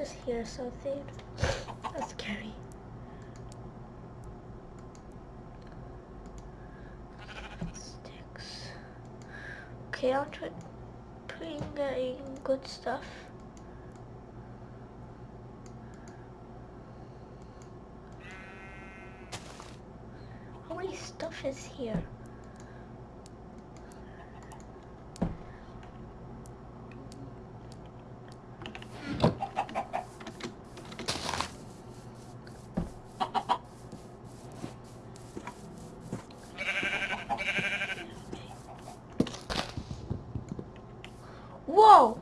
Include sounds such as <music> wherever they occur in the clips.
just hear something. That's scary. Sticks. Okay, I'll try putting getting good stuff. How many stuff is here? Whoa!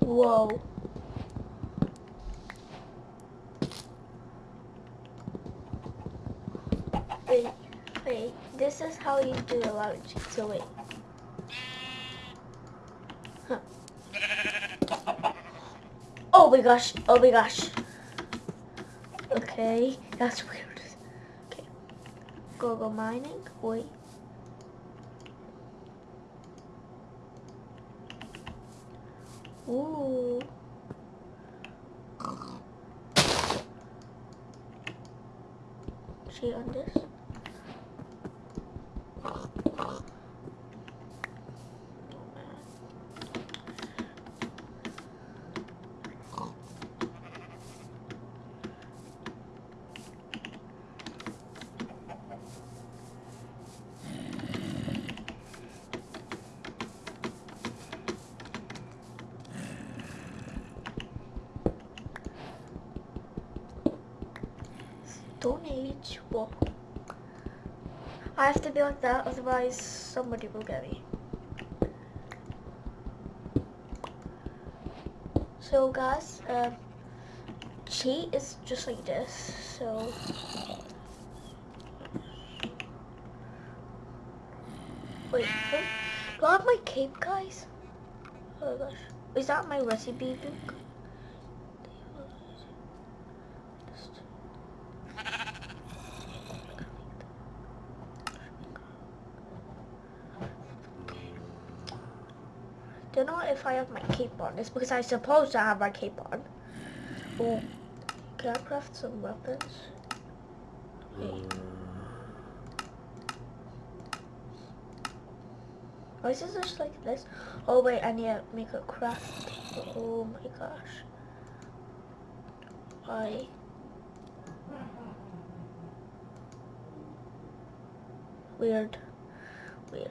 Whoa. Wait, wait, this is how you do a cheats, so wait. Huh. Oh my gosh, oh my gosh. Okay, that's weird. Okay, go go mining, wait. Ooh. She on this? Age. Whoa. I have to be like that, otherwise somebody will get me. So guys, um, cheat is just like this. So wait, wait, do I have my cape, guys? Oh my gosh, is that my recipe book? Don't know if I have my cape on. It's because I suppose I have my cape on. Oh, can I craft some weapons? Wait. Why is this just like this? Oh wait, I need to make a craft. Oh my gosh. Why? Weird. Weird.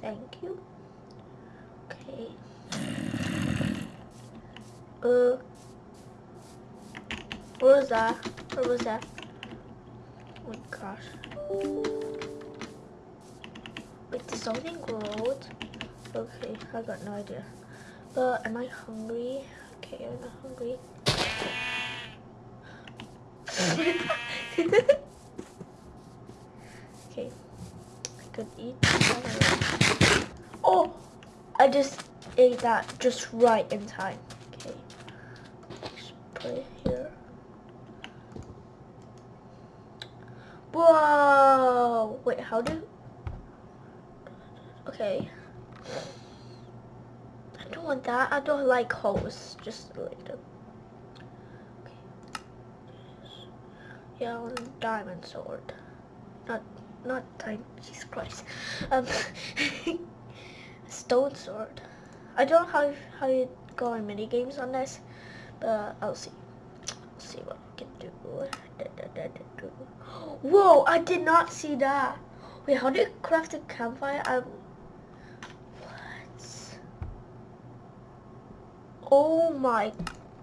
Thank you. Okay. Uh. What was that? What was that? Oh my gosh. Wait, did something grow? Okay, I got no idea. But am I hungry? Okay, I'm not hungry. <laughs> <laughs> okay, I could eat. Oh, I just ate that just right in time. Okay, just put it here. Whoa! Wait, how do? Okay. I don't want that. I don't like holes. Just like them. Okay. Yeah, I want a diamond sword. Not, not diamond. Jesus Christ. Um, <laughs> stone sword. I don't know how how you go in mini games on this, but I'll see. I'll see what I can do. Whoa! I did not see that. Wait, how do you craft a campfire? Um, what? Oh my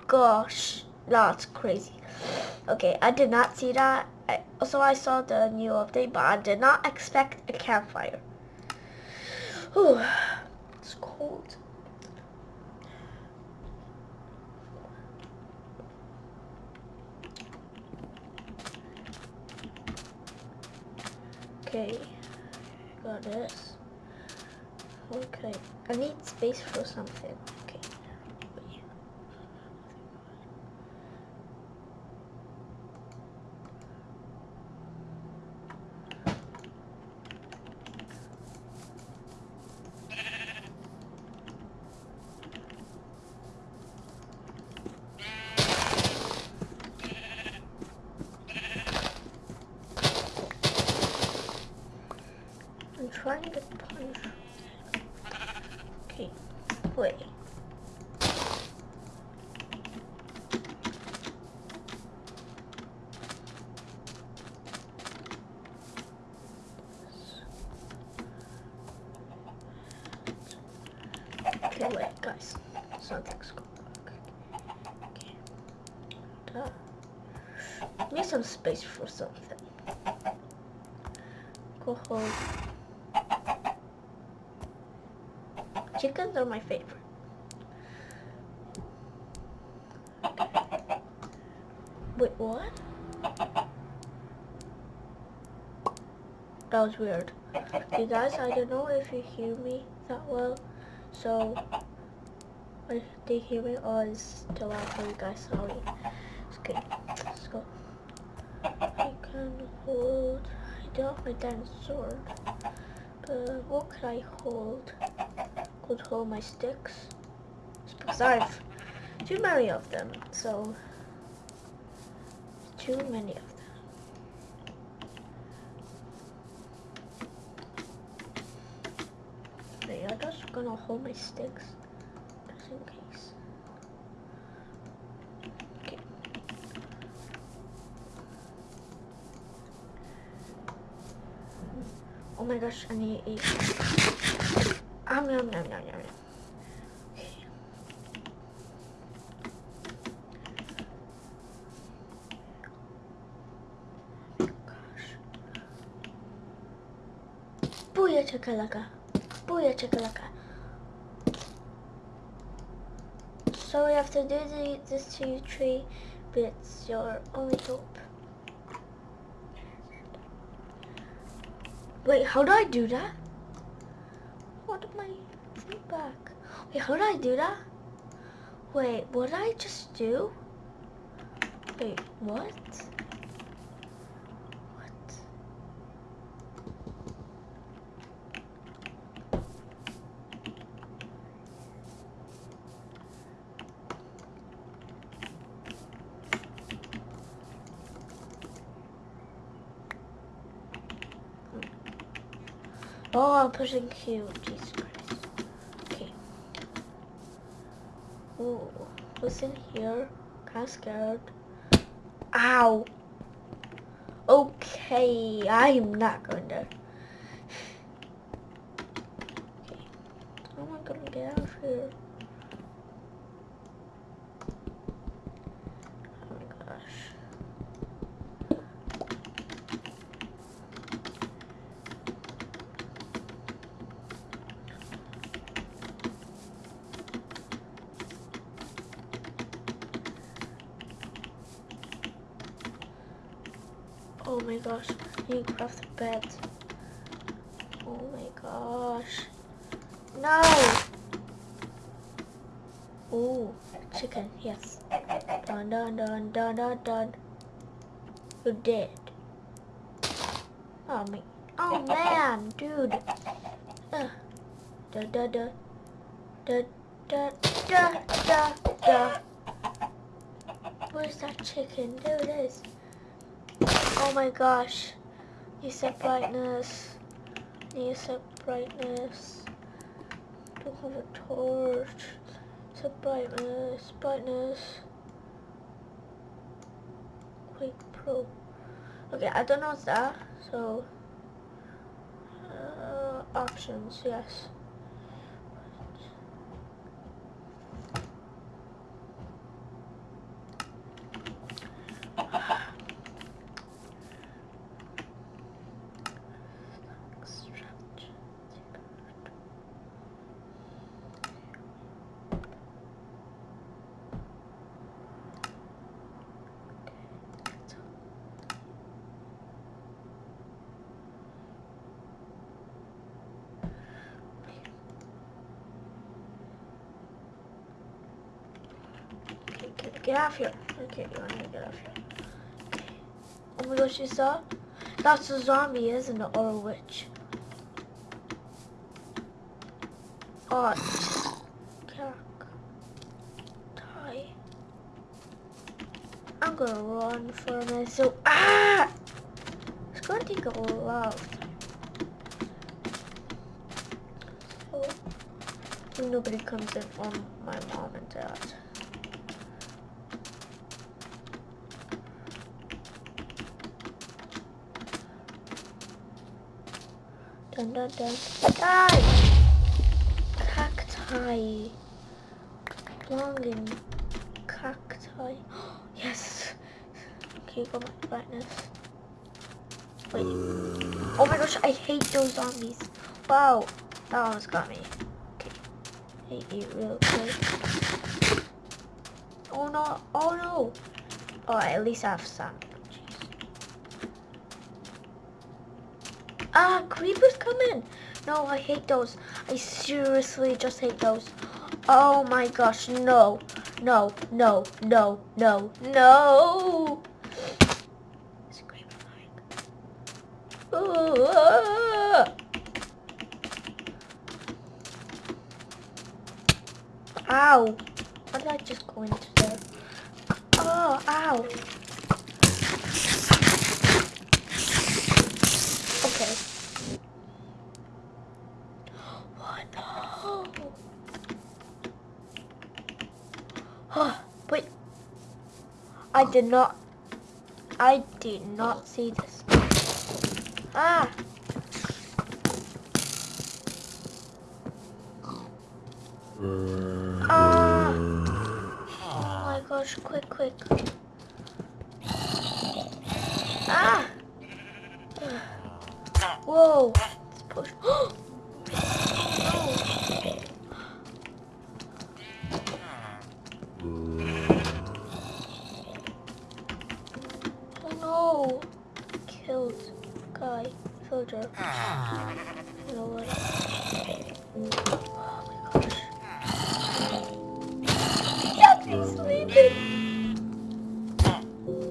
gosh, that's crazy. Okay, I did not see that. I, so I saw the new update, but I did not expect a campfire. Whew, it's cold. Okay, got this. Okay, I need space for something. Okay. I'm trying to punch. Okay, wait. Okay, guys. Something's going on. Okay. Need some space for something. Go hold. Chickens are my favorite. Wait, what? That was weird. You guys, I don't know if you hear me that well, so if they hear me or is too loud for you guys, sorry. It's Okay, let's go. I can hold, I don't have my dinosaur, but what could I hold? Could hold my sticks. It's because I have too many of them, so too many of them. Okay, I'm just gonna hold my sticks just in case. Okay. Oh my gosh, I need to eat. Um, nom, nom, nom, nom. Okay. Gosh. Booyah chakalaka. Booyah chakalaka. So we have to do the, this to you tree, but it's your only hope. Wait, how do I do that? What am I feedback? Wait, how do I do that? Wait, what did I just do? Wait? What? Oh, I'm pushing Q. Jesus Christ. Okay. Ooh, what's in here? Kinda scared. Ow! Okay, I am not going there. <sighs> Okay. How am I gonna get out of here? Oh my gosh. Oh my gosh, I need to craft a bed. Oh my gosh. No! Oh, chicken, yes. Dun dun dun dun dun dun. You're dead. Oh my, oh man, dude. Uh, da da da. Da da da da da. Where's that chicken? There it is. Oh my gosh. You set brightness. You set brightness. Don't have a torch. Set brightness. Brightness. Quick Pro. Okay, I don't know what's that. So, uh, options, yes. get off here. Okay, you want to get off here. Oh my gosh, you saw? That's a zombie, isn't it? Or a witch. Oh. I'm gonna run for. So, ah! It's gonna take a lot of time. So, nobody comes in on my mom and dad. Dun dun dun. Die! cacti. Longing cacti. <gasps> yes. Okay, go back to brightness. Wait. Oh my gosh, I hate those zombies. Wow. That almost got me. Okay. Hate you real quick. Oh no. Oh no. Oh, at least I have some. Ah, creepers coming. No, I hate those. I seriously just hate those. Oh my gosh, no. No, no, no, no, no. Ow. Why did I just go into there? Oh, ow. I did not, I did not see this. Ah! Ah! Oh my gosh, quick, quick. Ah! Whoa!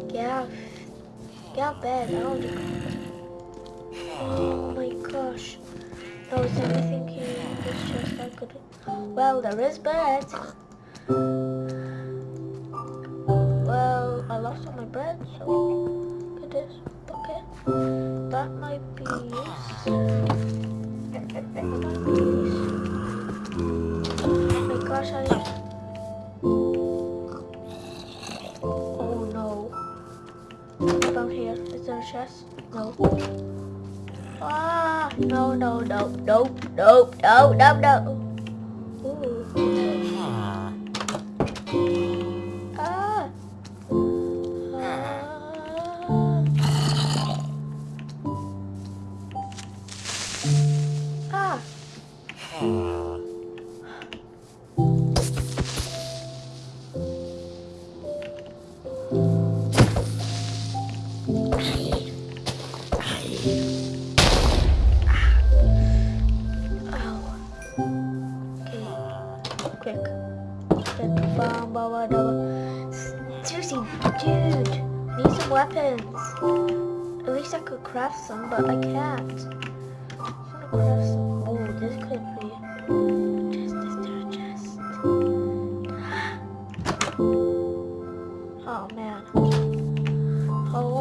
Get out. Get bed. I don't Oh my gosh. No, is anything here? It's just I could. Well, there is bed. Well, I lost all my bread, so get this. Okay that might be useful. Oh my gosh, I... No. Ah, no, no, no, nope, nope, no, no, no.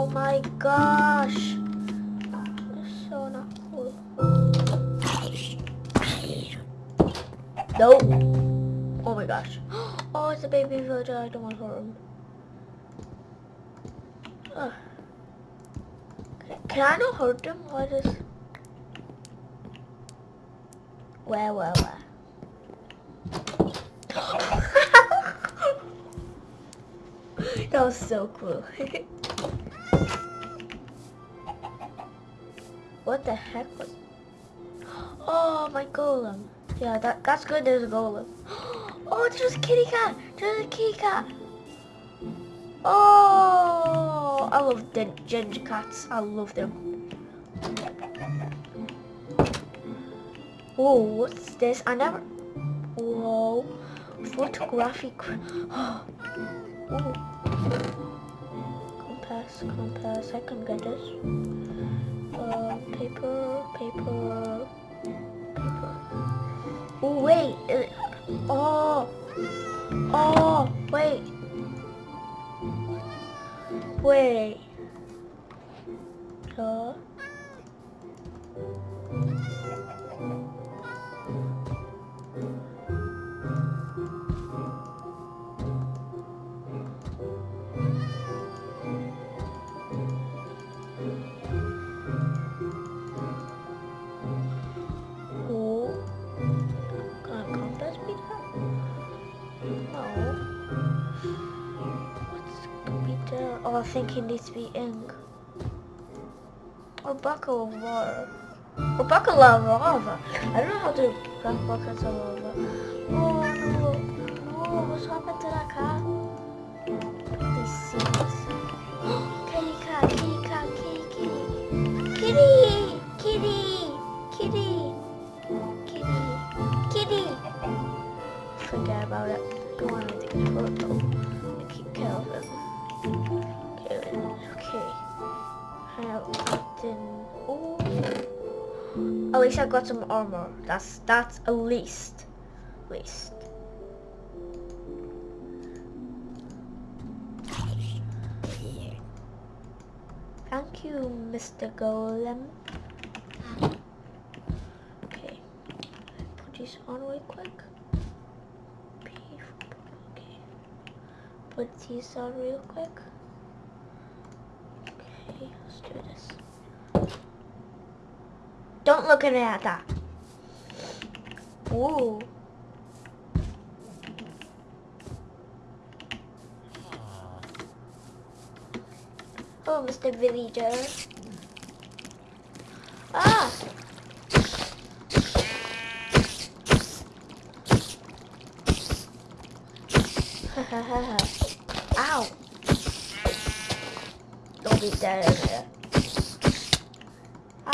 Oh my gosh. That's so not cool. Nope. Oh my gosh. <gasps> Oh, it's a baby villager. I don't want to hurt him. Can I not hurt him? What is... Where, where, where? <laughs> that was so cool. <laughs> what the heck was... Oh, my golem. Yeah, that, that's good there's a golem. <gasps> Oh, there's a kitty cat. There's a kitty cat. Oh, I love the ginger cats. I love them. Oh, what's this? I never... Whoa. Photographic... Ooh. <gasps> Compass, compass. I can get this. Uh, paper, paper, paper. Oh wait. It, oh. Oh wait. Wait. Uh. I think it needs to be ink. Or bucket of water. Or bucket of lava. I don't know how to run buckets of lava. Oh, oh, oh no. No, what's happened to that cat? Least I got some armor. That's that's at least. Least. Thank you, Mr. Golem. Okay. Put these on real quick. Okay. Put these on real quick. Okay, let's do this. Don't look at at that. Ooh. Oh, Mr. Villager. Ah! <laughs> Ow! Don't be dead in there.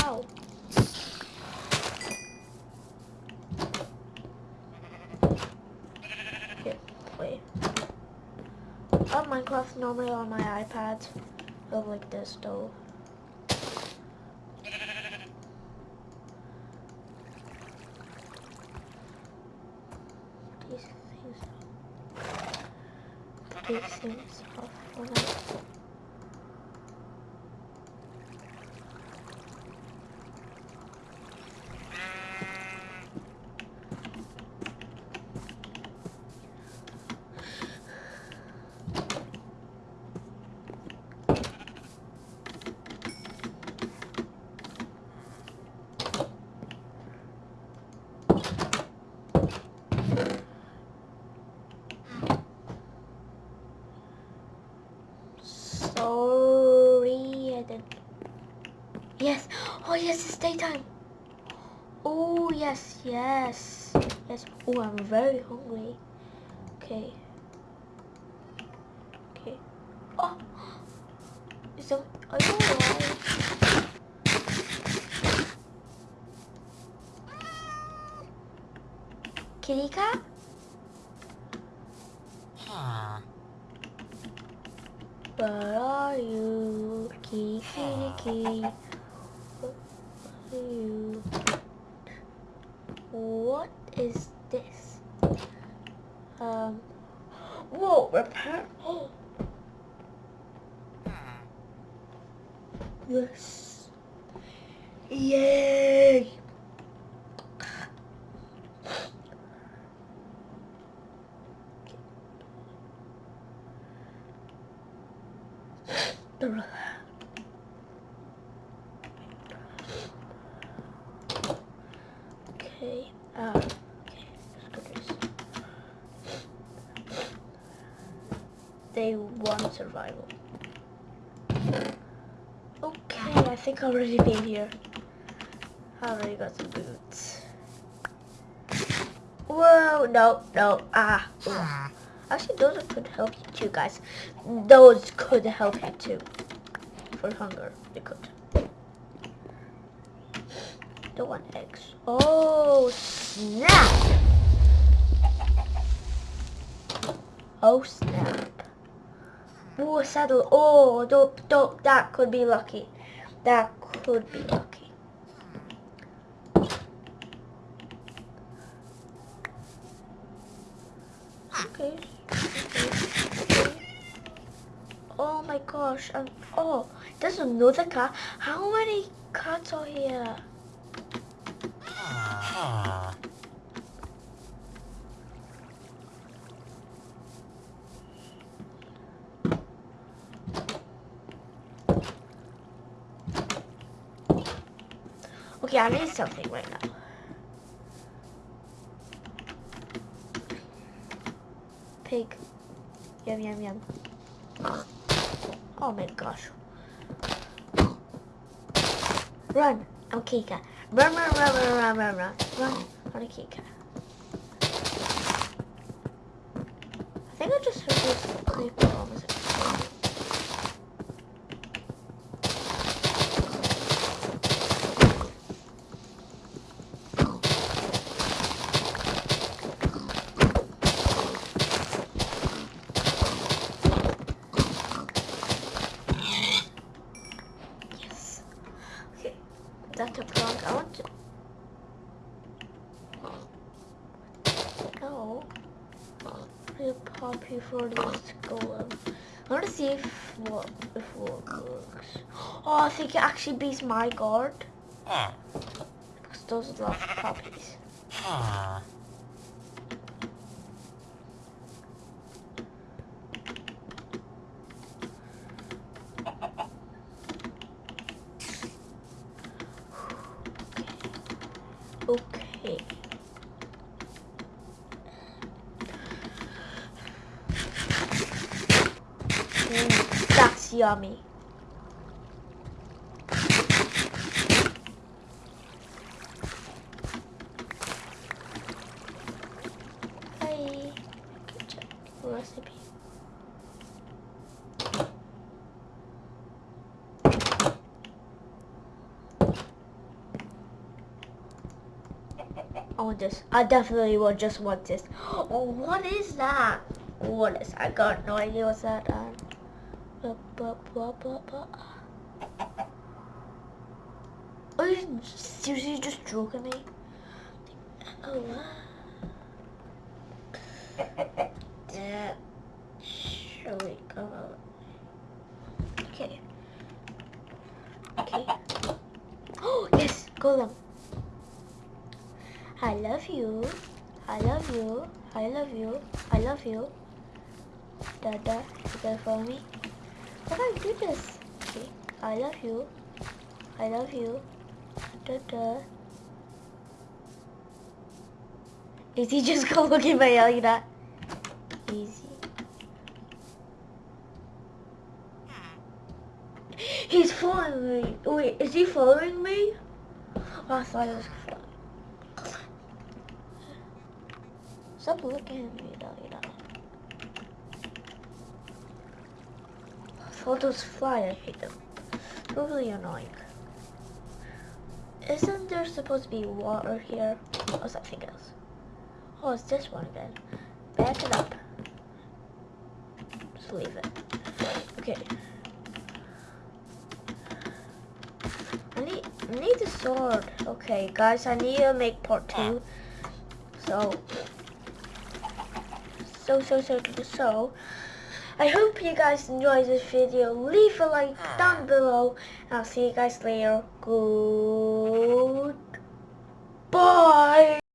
Ow. Here, wait. Oh, Minecraft normally on my iPad. Go like this though. These things. These things off for now. Sorry, I didn't. Yes. Oh yes, it's daytime. Oh yes, yes, yes. Oh, I'm very hungry. Okay. Okay. Oh, is that? Are you alright? Kitty cat? Where are you? Kitty, kitty, kitty. Where are you? What is this? Um. Whoa, repair. Oh. Yes. Yay! Okay. Uh, okay. Let's do this. Day one survival. Okay, I think I've already been here. I already got some boots. Whoa, no, no, ah. Actually, those could help you too, guys. Those could help you too. For hunger, they could. Don't want eggs. Oh, snap! Oh, snap. Ooh, a saddle. Oh, dope, dope. That could be lucky. That could be lucky. Okay. Oh my gosh. Oh, there's another car. How many cats are here? Okay, I need something right now. Pig. Yum, yum, yum. Oh my gosh. Run. I'm Kika. Run, run, run, run, run, run, run. Run. I'm a Kika. I think I just heard this creeper almost. Yes. Okay. That took long. I want to. No. Real poppy for this golem. I want to see if what if what works. Oh, I think it actually beats my guard. Because those are love poppies. <sighs> Okay. Mm, that's yummy. Hi. Good job. Recipe. I want this. I definitely will just want this. <gasps> Oh, what is that? What is? I got no idea what's that. Um, Are you seriously just joking me? Oh. Come out. Okay. Okay. Oh yes, golem. I love you. I love you. I love you. I love you. Dada, you gonna follow me? I do this? Okay. I love you. I love you. Dada. Is he just <laughs> gonna look at my yelling that? Easy. He's following me. Wait, is he following me? Oh, I thought it was. Stop looking at me, though, you. Photos fly, I hate them. Really annoying. Isn't there supposed to be water here? Or something else? Oh, it's this one again. Back it up. Just leave it. Okay. I need, I need the sword. Okay, guys, I need to make part two. So, so, so, so, so. I hope you guys enjoyed this video. Leave a like ah. down below. And I'll see you guys later. Good. Bye.